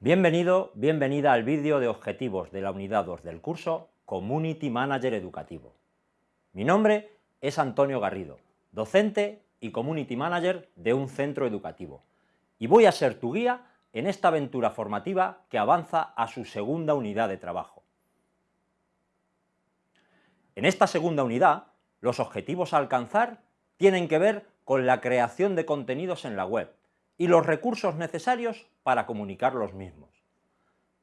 Bienvenido, bienvenida al vídeo de objetivos de la unidad 2 del curso Community Manager Educativo. Mi nombre es Antonio Garrido, docente y Community Manager de un centro educativo, y voy a ser tu guía en esta aventura formativa que avanza a su segunda unidad de trabajo. En esta segunda unidad, los objetivos a alcanzar tienen que ver con la creación de contenidos en la web, y los recursos necesarios para comunicar los mismos.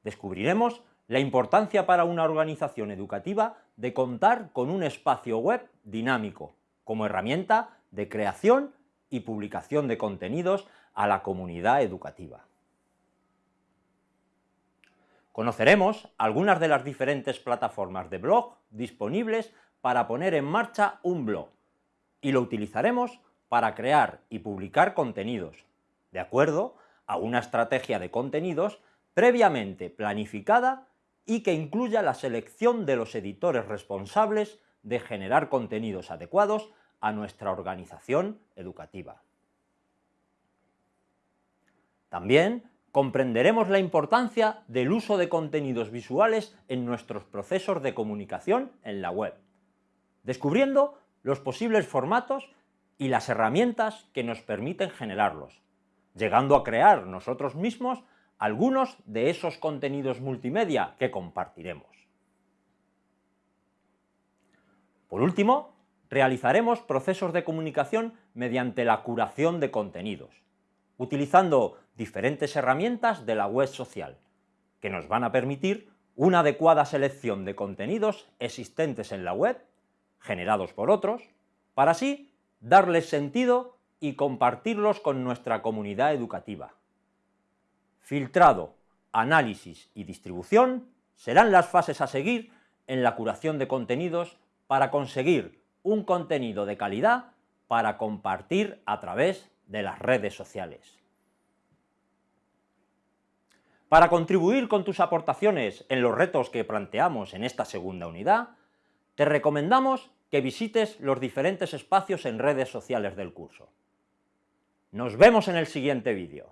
Descubriremos la importancia para una organización educativa de contar con un espacio web dinámico, como herramienta de creación y publicación de contenidos a la comunidad educativa. Conoceremos algunas de las diferentes plataformas de blog disponibles para poner en marcha un blog, y lo utilizaremos para crear y publicar contenidos, de acuerdo a una estrategia de contenidos previamente planificada y que incluya la selección de los editores responsables de generar contenidos adecuados a nuestra organización educativa. También comprenderemos la importancia del uso de contenidos visuales en nuestros procesos de comunicación en la web, descubriendo los posibles formatos y las herramientas que nos permiten generarlos, llegando a crear nosotros mismos algunos de esos contenidos multimedia que compartiremos. Por último, realizaremos procesos de comunicación mediante la curación de contenidos, utilizando diferentes herramientas de la web social, que nos van a permitir una adecuada selección de contenidos existentes en la web, generados por otros, para así darles sentido y compartirlos con nuestra comunidad educativa. Filtrado, análisis y distribución serán las fases a seguir en la curación de contenidos para conseguir un contenido de calidad para compartir a través de las redes sociales. Para contribuir con tus aportaciones en los retos que planteamos en esta segunda unidad, te recomendamos que visites los diferentes espacios en redes sociales del curso. Nos vemos en el siguiente vídeo.